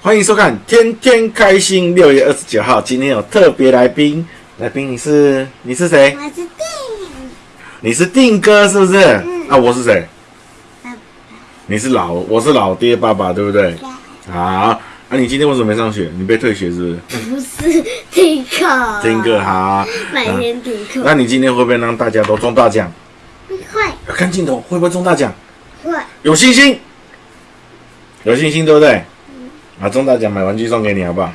欢迎收看《天天开心》。六月二十九号，今天有特别来宾，来宾你是你是谁？我是定你是定哥是不是？嗯啊，我是谁？爸你是老，我是老爹爸爸，对不对？爸，好，啊，你今天为什么没上学？你被退学是不是？不是听课，听哥好，每天听课，那你今天会不会让大家都中大奖？会要看镜头，会不会中大奖？会，有信心，有信心，对不对？啊，中大奖买玩具送给你，好不好？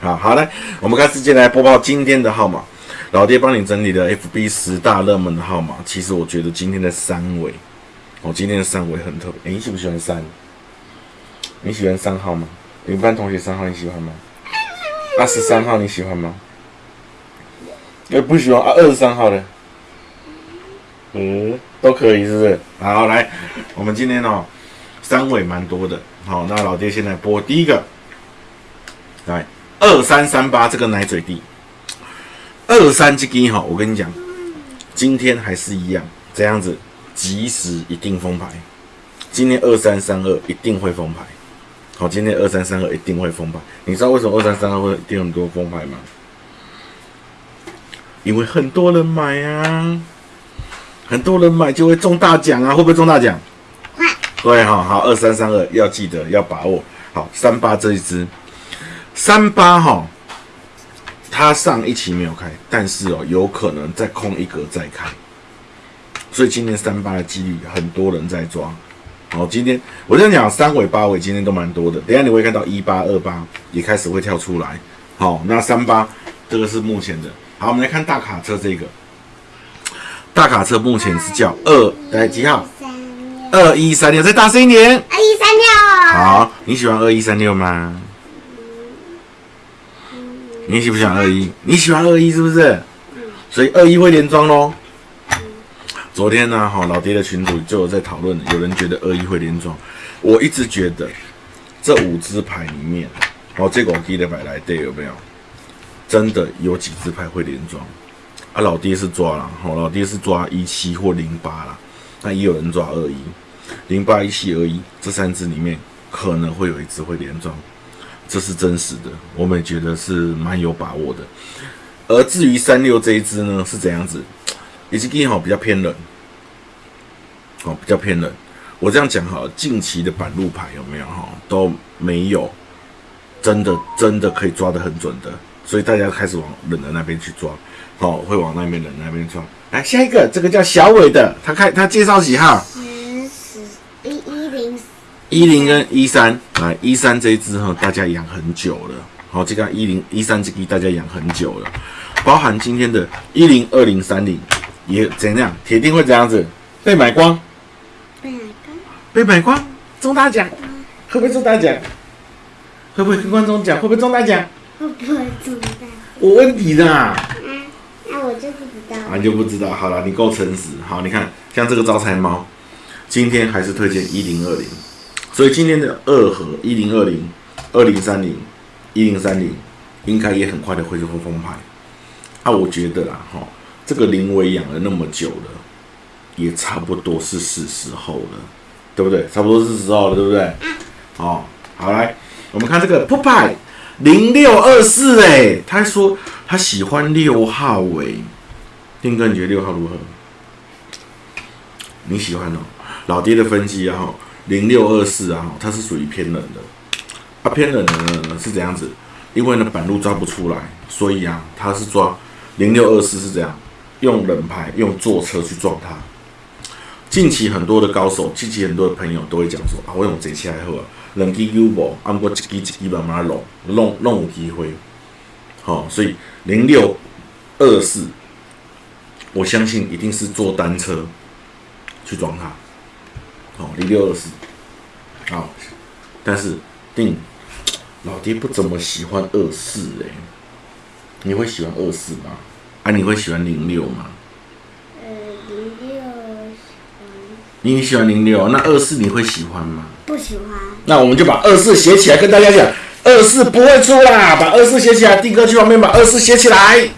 好，好来，我们开始进来播报今天的号码。老爹帮你整理的 FB 十大热门的号码，其实我觉得今天的三尾，哦，今天的三尾很特别。你喜不喜欢三？你喜欢三号吗？你们班同学三号你喜欢吗？二十三号你喜欢吗？哎不喜欢啊，二十三号的，嗯，都可以，是不是？好，来，我们今天哦，三位蛮多的。好，那老爹现在播第一个，来二三三八这个奶嘴弟，二三这个哈，我跟你讲，今天还是一样这样子，及时一定封牌。今天二三三二一定会封牌。好，今天二三三二一定会封牌。你知道为什么二三三二会一定很多封牌吗？因为很多人买啊，很多人买就会中大奖啊，会不会中大奖？对哈，好，二三三二要记得要把握。好，三八这一只，三八哈，它上一期没有开，但是哦，有可能再空一格再开，所以今天三八的几率很多人在抓。好，今天我这样讲，三尾八尾今天都蛮多的，等下你会看到一八二八也开始会跳出来。好，那三八这个是目前的。好，我们来看大卡车这个，大卡车目前是叫二，来几号？二一三六，再大声一点。二一三六，，好，你喜欢二一三六吗？你喜不喜欢二一？你喜欢二一是不是？所以二一会连庄喽。昨天呢，哈老爹的群主就有在讨论，有人觉得二一会连庄，我一直觉得这五支牌里面，哦，这个我记得摆来对有没有？真的有几支牌会连庄？啊，老爹是抓了，好，老爹是抓一七或零八啦，那也有人抓二一。零八一七二一这三只里面可能会有一只会连庄，这是真实的，我们也觉得是蛮有把握的。而至于三六这一只呢，是怎样子？以及第一好比较偏冷，哦，比较偏冷。我这样讲哈，近期的板路牌有没有哈都没有真的真的可以抓得很准的，所以大家开始往冷的那边去抓，哦，会往那边冷的那边抓。来下一个，这个叫小伟的，他开他介绍几号？十十一一零一零跟一三，来一三这一只哈，大家养很久了。好，这个一零一三这个大家养很久了，包含今天的一零二零三零也怎样，铁定会怎样子被买光，被买光，被买光，中大奖，会不会中大奖？会不会跟观众讲？会不会中大奖？我问你的啊，嗯，那我就不知道啊你就不知道。好了，你够诚实。好，你看像这个招财猫，今天还是推荐一零二零，所以今天的二和一零二零、二零三零、一零三零，应该也很快的会就会封牌。啊，我觉得啦，哈，这个林伟养了那么久了，也差不多是是时候了，对不对？差不多是时候了，对不对？哦，好来，我们看这个 p 牌零六二四，哎，他说他喜欢六号，哎，丁哥，你觉得六号如何？你喜欢哦？老爹的分析啊，哈，零六二四啊哈，它是属于偏冷的。啊，偏冷的呢是怎样子？因为呢板路抓不出来，所以啊，它是抓零六二四是这样，用冷牌用坐车去撞它。近期很多的高手，近期很多的朋友都会讲说啊，我用这起来好啊，两支有无？啊，不过一支一支慢慢弄，弄弄有机会。好、所以零六二四，我相信一定是坐单车去撞它。好、零六二四，好，但是定老爹不怎么喜欢二四哎，你会喜欢二四吗？啊，你会喜欢零六吗？呃，零六你喜欢零六，那二四你会喜欢吗？不喜欢，那我们就把二四写起来，跟大家讲，二四不会出啦，把二四写起来，定哥去旁边把二四写起来。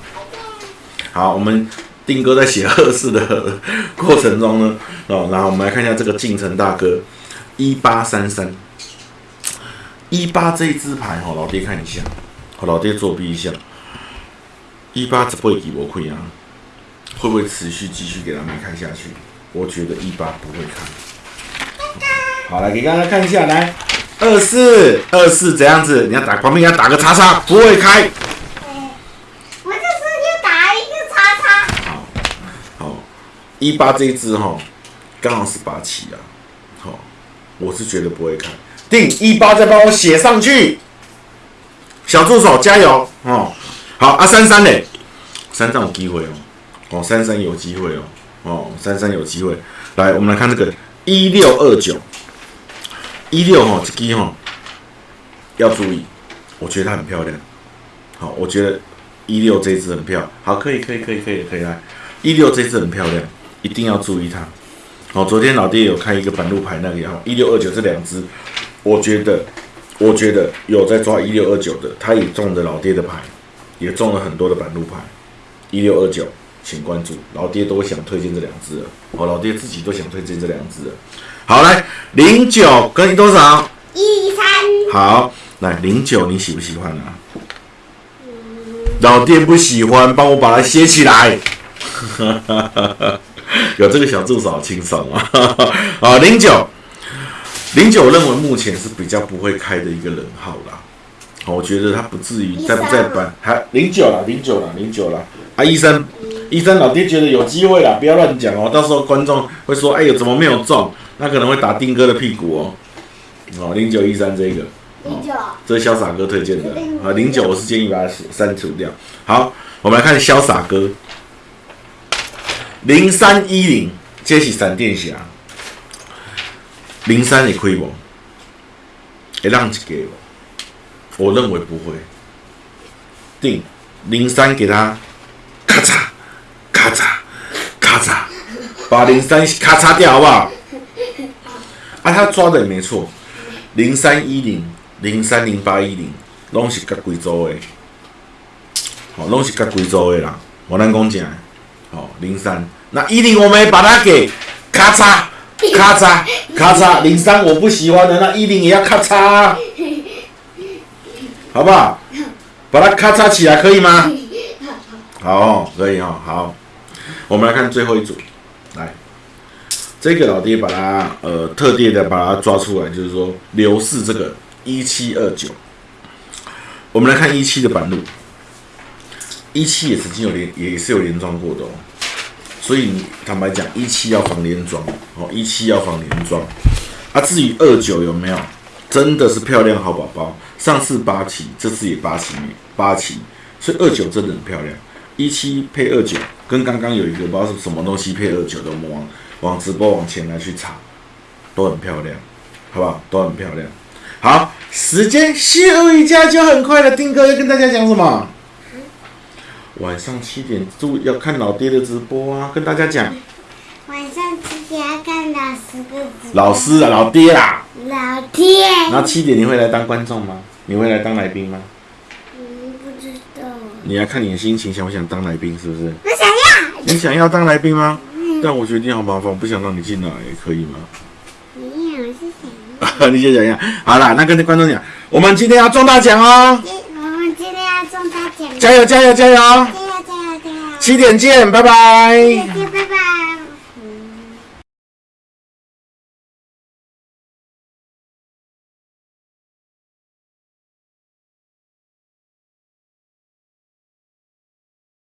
好，我们定哥在写二四的过程中呢，哦，然后我们来看一下这个进城大哥一八三三，一八这一支牌哈，老爹看一下，好，老爹作弊一下。一八只会给我亏啊，会不会持续继续给他们看下去？我觉得一八不会看。好，来给大家看一下，来二四二四怎样子？你要打旁边要打个叉叉，不会开。我就是要打一个叉叉。好，好，一八这一支哈，刚好是八七啊。好，我是觉得不会开。定一八再帮我写上去，小助手加油哦。好啊，三三嘞，三三有机会哦，哦，三三有机会哦，哦，三三有机会。来，我们来看这个一六二九，一六哈，这支哈要注意，我觉得它很漂亮。好，我觉得一六这支很漂亮。好，可以，可以，可以，可以，可以来，一六这支很漂亮，一定要注意它。好，昨天老爹有开一个板路牌，那个也好，一六二九这两支，我觉得，我觉得有在抓一六二九的，他也中的老爹的牌。也中了很多的板路牌，一六二九，请关注，老爹都想推荐这两只了，哦，老爹自己都想推荐这两只了。好，来零九跟你多少？一三。好，来零九你喜不喜欢啊？老爹不喜欢，帮我把它写起来。有这个小助手轻松啊！啊，零九，零九认为目前是比较不会开的一个人号啦。我觉得他不至于在不在班，还零九了，零九了，零九了。啊，医生，医生，老爹觉得有机会了，不要乱讲哦，到时候观众会说，哎呦，怎么没有中？那可能会打丁哥的屁股哦。哦，零九一三这个，零九，这是潇洒哥推荐的啊。零九我是建议把它删除掉。好，我们来看潇洒哥，零三一零，接起闪电侠，零三你亏不？会让一个。我认为不会，定零三给他，咔嚓，咔嚓，把零三咔嚓掉好不好？啊，他抓的也没错，零三一零，零三零八一零，拢是甲贵州的，好，拢是甲贵州的啦。我能讲讲，好，零三，那一零我们把它给咔嚓，咔嚓，咔嚓，零三我不喜欢的，那一零也要咔嚓。好不好？把它咔嚓起来，可以吗？好，可以哦。好，我们来看最后一组。来，这个老爹把它呃特地的把它抓出来，就是说刘氏这个一七二九。我们来看一七的板路，一七也曾经有连也是有连装过的哦。所以坦白讲，一七要防连装哦，一七要防连装。啊，至于二九有没有？真的是漂亮好宝宝，上次八期，这次也八期，八期，所以二九真的很漂亮。一七配二九，跟刚刚有一个不知道是什么东西配二九的，我们往往直播往前来去查，都很漂亮，好不好？都很漂亮。好，时间休一下就很快了。丁哥要跟大家讲什么？晚上七点注要看老爹的直播啊，跟大家讲。晚上七点要看老师的直播。老师啊，老爹啦。老爹。然后七点你会来当观众吗？你会来当来宾吗？你要看你的心情，想不想当来宾？是不是？我想要。你想要当来宾吗？但我决定好麻烦，我不想让你进来，可以吗？你我是想要。你先讲一下。好啦，那跟观众讲，我们今天要中大奖哦。我们今天要中大奖。加油加油加油！加油加油加油！七点见，拜拜。七点见，拜拜。